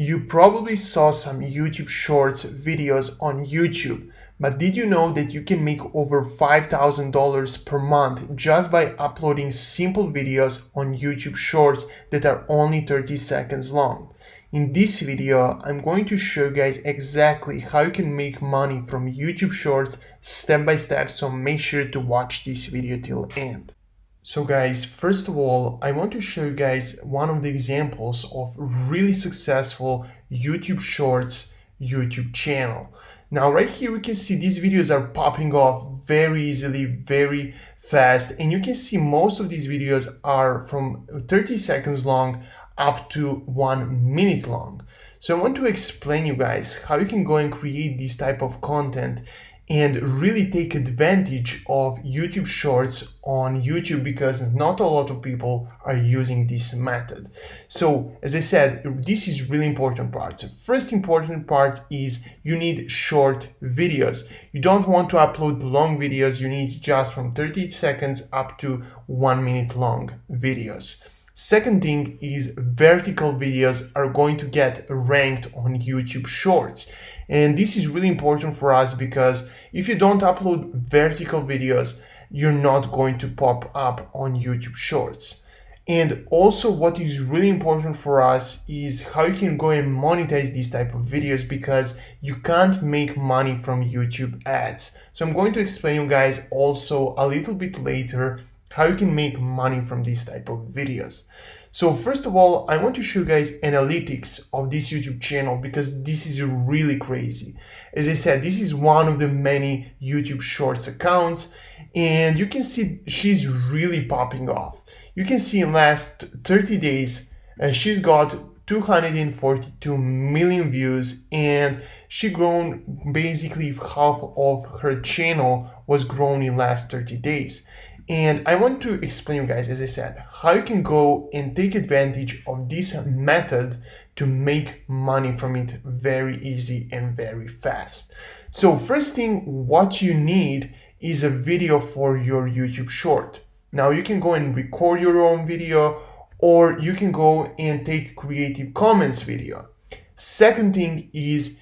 You probably saw some YouTube Shorts videos on YouTube, but did you know that you can make over $5,000 per month just by uploading simple videos on YouTube Shorts that are only 30 seconds long? In this video, I'm going to show you guys exactly how you can make money from YouTube Shorts step by step, so make sure to watch this video till end. So guys, first of all, I want to show you guys one of the examples of really successful YouTube Shorts YouTube channel. Now right here we can see these videos are popping off very easily, very fast and you can see most of these videos are from 30 seconds long up to one minute long. So I want to explain you guys how you can go and create this type of content and really take advantage of YouTube Shorts on YouTube because not a lot of people are using this method. So as I said, this is really important part. So first important part is you need short videos. You don't want to upload long videos. You need just from 30 seconds up to one minute long videos. Second thing is vertical videos are going to get ranked on YouTube Shorts. And this is really important for us because if you don't upload vertical videos, you're not going to pop up on YouTube Shorts. And also what is really important for us is how you can go and monetize these type of videos because you can't make money from YouTube ads. So I'm going to explain you guys also a little bit later how you can make money from these type of videos. So first of all, I want to show you guys analytics of this YouTube channel because this is really crazy. As I said, this is one of the many YouTube Shorts accounts and you can see she's really popping off. You can see in last 30 days, uh, she's got 242 million views and she grown basically half of her channel was grown in last 30 days and I want to explain you guys, as I said, how you can go and take advantage of this method to make money from it very easy and very fast. So first thing, what you need is a video for your YouTube short. Now you can go and record your own video or you can go and take Creative Commons video. Second thing is,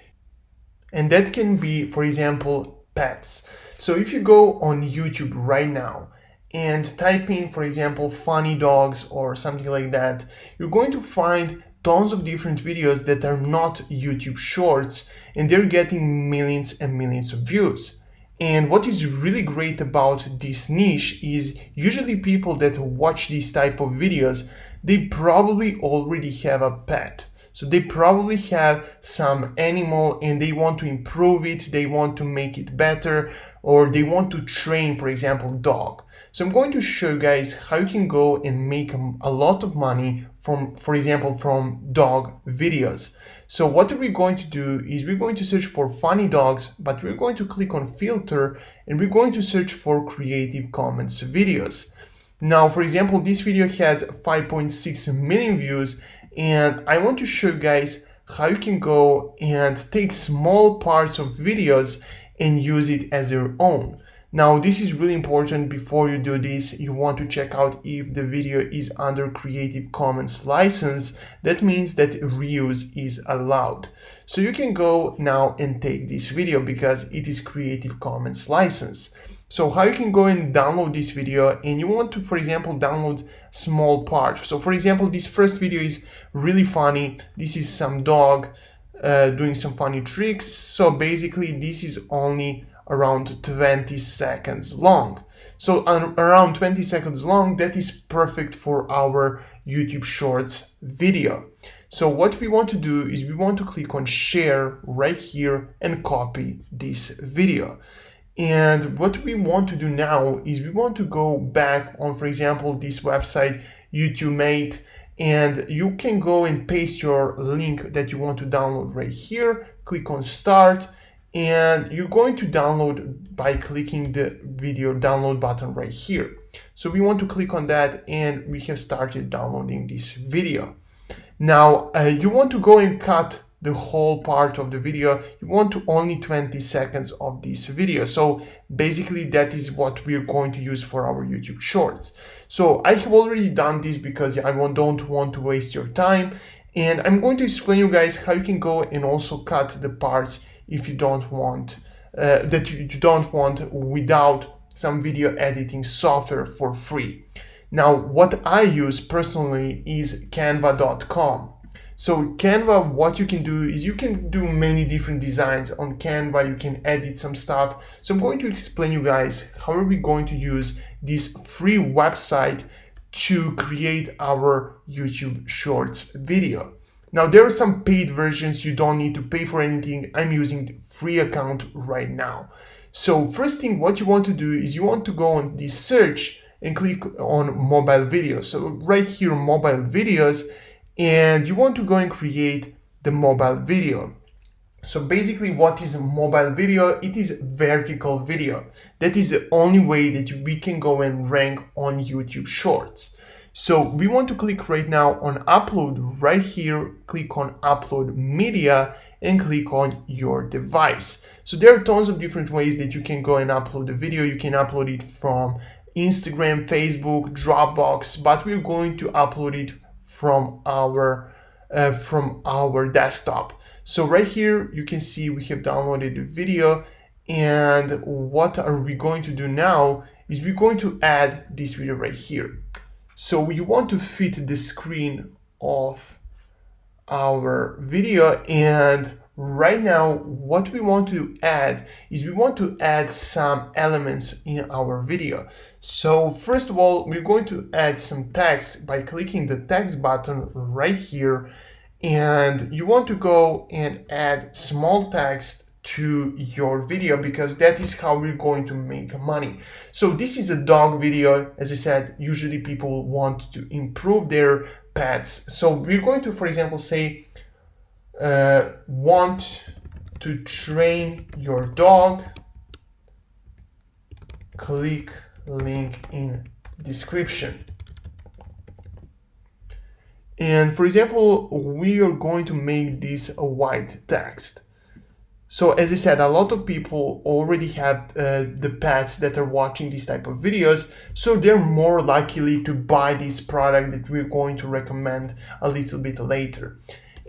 and that can be, for example, pets. So if you go on YouTube right now and type in, for example, funny dogs or something like that, you're going to find tons of different videos that are not YouTube shorts and they're getting millions and millions of views. And what is really great about this niche is usually people that watch these type of videos, they probably already have a pet. So they probably have some animal and they want to improve it, they want to make it better, or they want to train, for example, dog. So I'm going to show you guys how you can go and make a lot of money from, for example, from dog videos. So what we're we going to do is we're going to search for funny dogs, but we're going to click on filter and we're going to search for Creative Commons videos. Now, for example, this video has 5.6 million views and I want to show you guys how you can go and take small parts of videos and use it as your own. Now, this is really important before you do this. You want to check out if the video is under Creative Commons license. That means that reuse is allowed. So you can go now and take this video because it is Creative Commons license. So how you can go and download this video and you want to, for example, download small parts. So for example, this first video is really funny. This is some dog uh, doing some funny tricks. So basically this is only around 20 seconds long. So around 20 seconds long, that is perfect for our YouTube Shorts video. So what we want to do is we want to click on share right here and copy this video. And what we want to do now is we want to go back on, for example, this website, YouTube Mate, and you can go and paste your link that you want to download right here, click on start, and you're going to download by clicking the video download button right here. So we want to click on that and we have started downloading this video. Now uh, you want to go and cut the whole part of the video. You want to only 20 seconds of this video. So basically that is what we're going to use for our YouTube shorts. So I have already done this because I don't want to waste your time And I'm going to explain you guys how you can go and also cut the parts if you don't want, uh, that you don't want without some video editing software for free. Now, what I use personally is canva.com. So Canva, what you can do is you can do many different designs on Canva. You can edit some stuff. So I'm going to explain you guys how are we going to use this free website to create our YouTube Shorts video. Now there are some paid versions, you don't need to pay for anything. I'm using free account right now. So first thing what you want to do is you want to go on the search and click on mobile videos. So right here mobile videos and you want to go and create the mobile video. So basically what is a mobile video? It is vertical video. That is the only way that we can go and rank on YouTube Shorts. So we want to click right now on upload right here, click on upload media and click on your device. So there are tons of different ways that you can go and upload the video. You can upload it from Instagram, Facebook, Dropbox, but we're going to upload it from our uh, from our desktop. So right here, you can see we have downloaded the video and what are we going to do now is we're going to add this video right here. So you want to fit the screen of our video and right now what we want to add is we want to add some elements in our video. So first of all we're going to add some text by clicking the text button right here. And you want to go and add small text to your video because that is how we're going to make money. So this is a dog video. As I said, usually people want to improve their pets. So we're going to, for example, say uh, want to train your dog, click link in description. And for example, we are going to make this a white text. So as I said, a lot of people already have uh, the pets that are watching these type of videos, so they're more likely to buy this product that we're going to recommend a little bit later.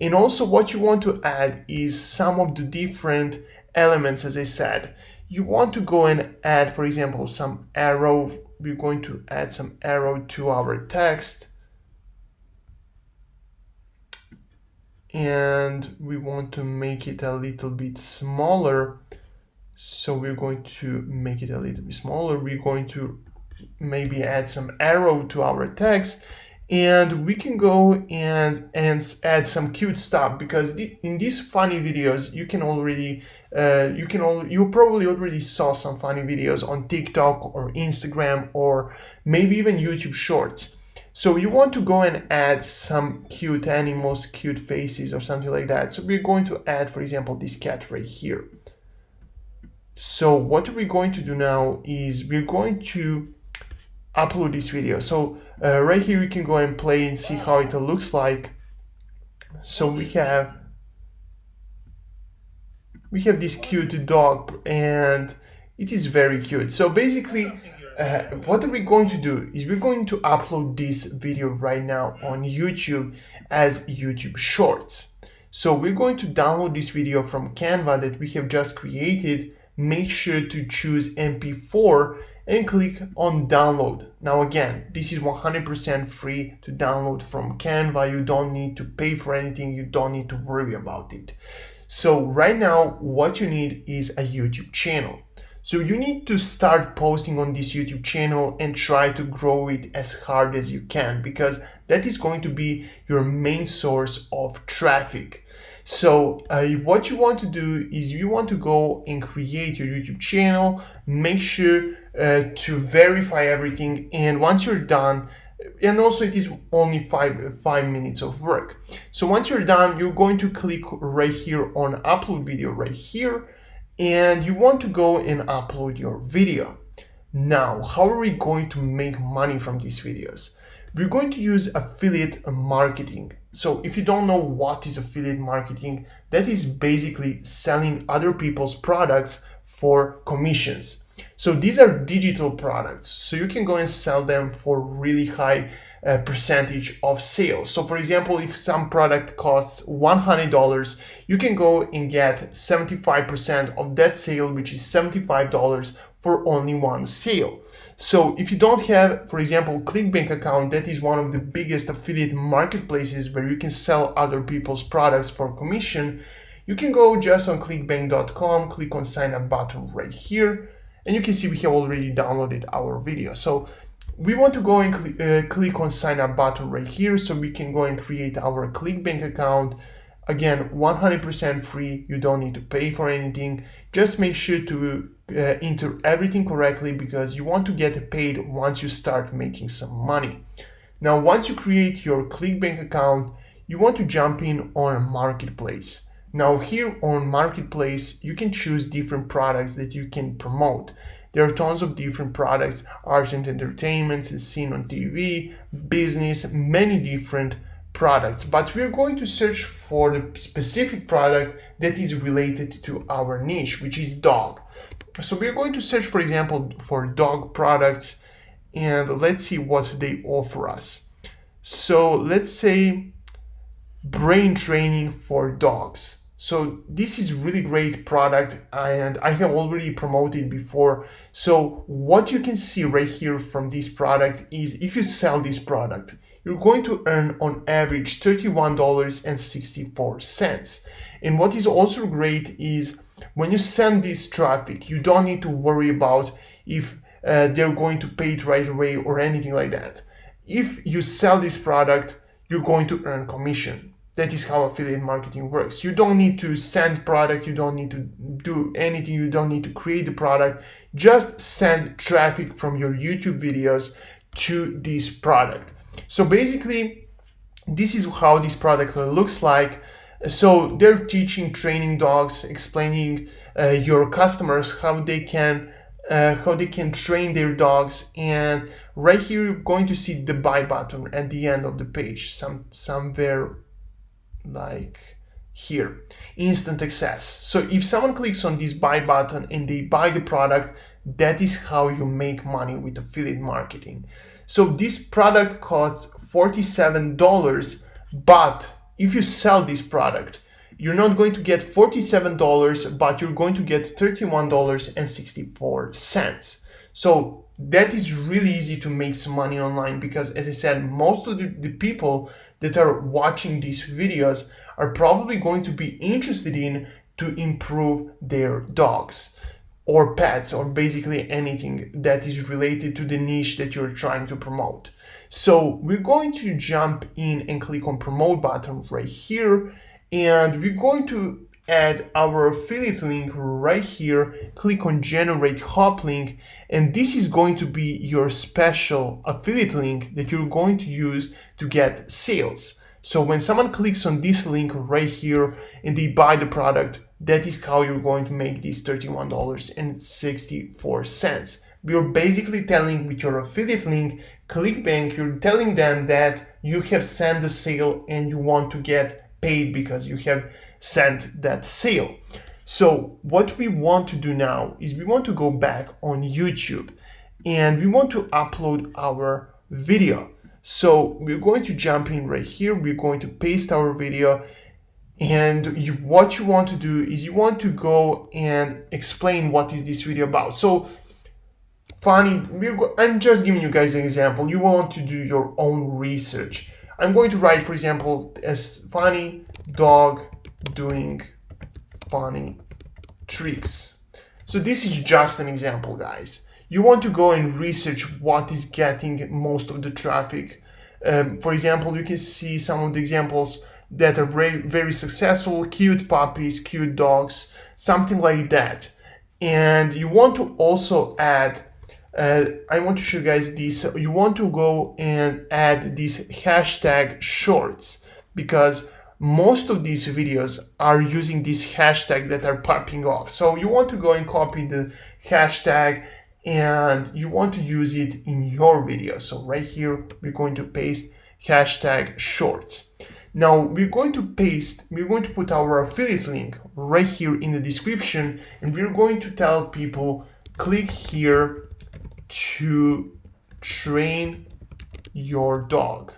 And also what you want to add is some of the different elements, as I said. You want to go and add, for example, some arrow. We're going to add some arrow to our text. And we want to make it a little bit smaller. So we're going to make it a little bit smaller. We're going to maybe add some arrow to our text and we can go and and add some cute stuff because in these funny videos you can already uh, you can all you probably already saw some funny videos on TikTok or Instagram or maybe even YouTube Shorts. So you want to go and add some cute animals, cute faces or something like that. So we're going to add, for example, this cat right here. So what we're going to do now is we're going to upload this video. So uh, right here you can go and play and see how it looks like. So we have we have this cute dog and it is very cute. So basically uh, what are we going to do is we're going to upload this video right now on YouTube as YouTube Shorts. So we're going to download this video from Canva that we have just created. Make sure to choose MP4 and click on download. Now again, this is 100% free to download from Canva. You don't need to pay for anything. You don't need to worry about it. So right now, what you need is a YouTube channel. So you need to start posting on this YouTube channel and try to grow it as hard as you can because that is going to be your main source of traffic. So uh, what you want to do is you want to go and create your YouTube channel, make sure uh, to verify everything. And once you're done, and also it is only five, five minutes of work. So once you're done, you're going to click right here on upload video right here. And you want to go and upload your video. Now, how are we going to make money from these videos? We're going to use affiliate marketing. So if you don't know what is affiliate marketing, that is basically selling other people's products for commissions. So these are digital products. So you can go and sell them for really high uh, percentage of sales. So for example, if some product costs $100, you can go and get 75% of that sale, which is $75 for only one sale. So if you don't have, for example, ClickBank account, that is one of the biggest affiliate marketplaces where you can sell other people's products for commission, you can go just on clickbank.com, click on sign up button right here, and you can see we have already downloaded our video. So we want to go and cl uh, click on sign up button right here so we can go and create our ClickBank account. Again, 100% free, you don't need to pay for anything. Just make sure to uh, enter everything correctly because you want to get paid once you start making some money. Now, once you create your ClickBank account, you want to jump in on Marketplace. Now here on Marketplace, you can choose different products that you can promote. There are tons of different products, art and entertainment, seen on TV, business, many different products, but we're going to search for the specific product that is related to our niche, which is dog. So we're going to search, for example, for dog products and let's see what they offer us. So let's say brain training for dogs. So this is really great product and I have already promoted before. So what you can see right here from this product is if you sell this product, you're going to earn on average $31.64. And what is also great is when you send this traffic, you don't need to worry about if uh, they're going to pay it right away or anything like that. If you sell this product, you're going to earn commission. That is how affiliate marketing works. You don't need to send product, you don't need to do anything, you don't need to create the product. Just send traffic from your YouTube videos to this product. So basically, this is how this product looks like. So they're teaching training dogs, explaining uh, your customers how they can uh, how they can train their dogs and right here you're going to see the buy button at the end of the page some somewhere like here, instant access. So if someone clicks on this buy button and they buy the product, that is how you make money with affiliate marketing. So this product costs $47, but if you sell this product, you're not going to get $47, but you're going to get $31.64. So that is really easy to make some money online because as I said, most of the, the people that are watching these videos are probably going to be interested in to improve their dogs or pets or basically anything that is related to the niche that you're trying to promote. So we're going to jump in and click on promote button right here and we're going to add our affiliate link right here, click on generate hop link, and this is going to be your special affiliate link that you're going to use to get sales. So when someone clicks on this link right here and they buy the product, that is how you're going to make these $31.64. You're basically telling with your affiliate link, ClickBank, you're telling them that you have sent the sale and you want to get paid because you have sent that sale. So what we want to do now is we want to go back on YouTube and we want to upload our video. So we're going to jump in right here. We're going to paste our video and you, what you want to do is you want to go and explain what is this video about. So funny, I'm just giving you guys an example. You want to do your own research. I'm going to write, for example, as funny dog doing funny tricks. So this is just an example, guys. You want to go and research what is getting most of the traffic. Um, for example, you can see some of the examples that are very, very successful, cute puppies, cute dogs, something like that. And you want to also add uh, I want to show you guys this. You want to go and add this hashtag shorts because most of these videos are using this hashtag that are popping off. So you want to go and copy the hashtag and you want to use it in your video. So right here, we're going to paste hashtag shorts. Now we're going to paste, we're going to put our affiliate link right here in the description and we're going to tell people click here to train your dog.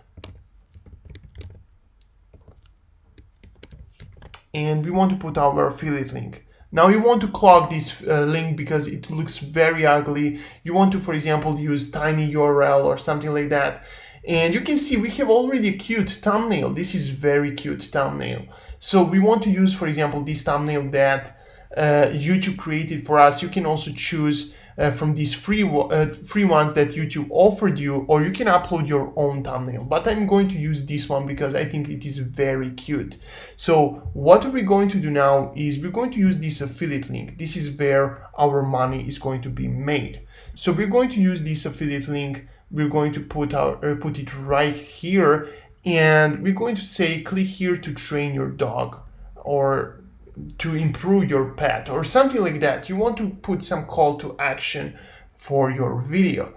And we want to put our affiliate link. Now you want to clog this uh, link because it looks very ugly. You want to, for example, use tiny URL or something like that. And you can see we have already a cute thumbnail. This is very cute thumbnail. So we want to use, for example, this thumbnail that uh, YouTube created for us. You can also choose uh, from these free uh, free ones that YouTube offered you, or you can upload your own thumbnail. But I'm going to use this one because I think it is very cute. So what are we going to do now is we're going to use this affiliate link. This is where our money is going to be made. So we're going to use this affiliate link. We're going to put our uh, put it right here, and we're going to say click here to train your dog, or to improve your pet or something like that. You want to put some call to action for your video.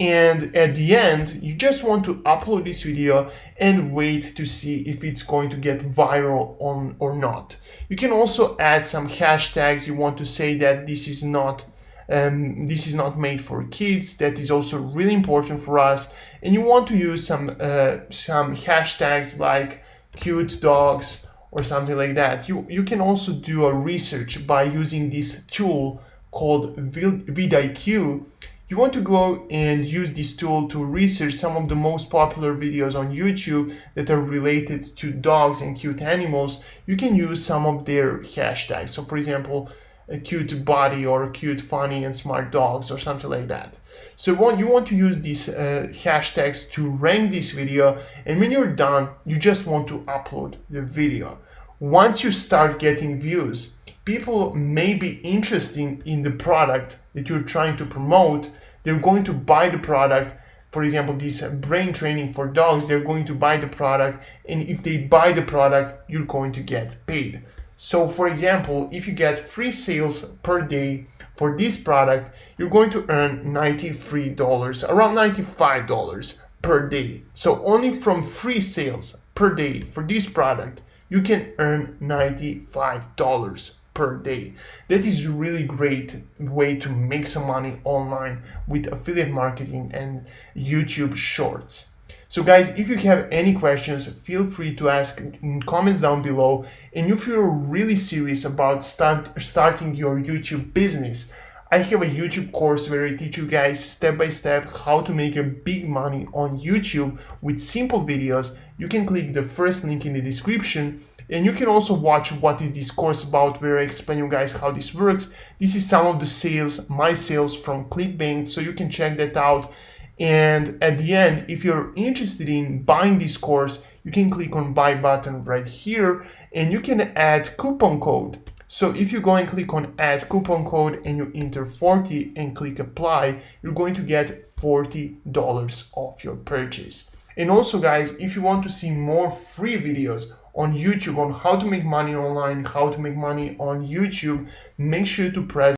And at the end, you just want to upload this video and wait to see if it's going to get viral on or not. You can also add some hashtags. You want to say that this is not um, this is not made for kids. That is also really important for us. And you want to use some uh, some hashtags like cute dogs or something like that. You, you can also do a research by using this tool called vidIQ. You want to go and use this tool to research some of the most popular videos on YouTube that are related to dogs and cute animals. You can use some of their hashtags. So for example, a cute body or cute funny and smart dogs or something like that. So what you want to use these uh, hashtags to rank this video and when you're done you just want to upload the video. Once you start getting views, people may be interested in the product that you're trying to promote. They're going to buy the product for example, this brain training for dogs, they're going to buy the product. And if they buy the product, you're going to get paid. So for example, if you get free sales per day for this product, you're going to earn $93, around $95 per day. So only from free sales per day for this product, you can earn $95 per day. That is a really great way to make some money online with affiliate marketing and YouTube shorts. So guys, if you have any questions, feel free to ask in comments down below. And if you're really serious about start, starting your YouTube business, I have a YouTube course where I teach you guys step by step how to make a big money on YouTube with simple videos. You can click the first link in the description and you can also watch what is this course about where I explain you guys how this works. This is some of the sales, my sales from ClickBank, so you can check that out. And at the end, if you're interested in buying this course, you can click on buy button right here and you can add coupon code. So if you go and click on add coupon code and you enter 40 and click apply, you're going to get $40 off your purchase. And also guys, if you want to see more free videos on YouTube on how to make money online, how to make money on YouTube, make sure to press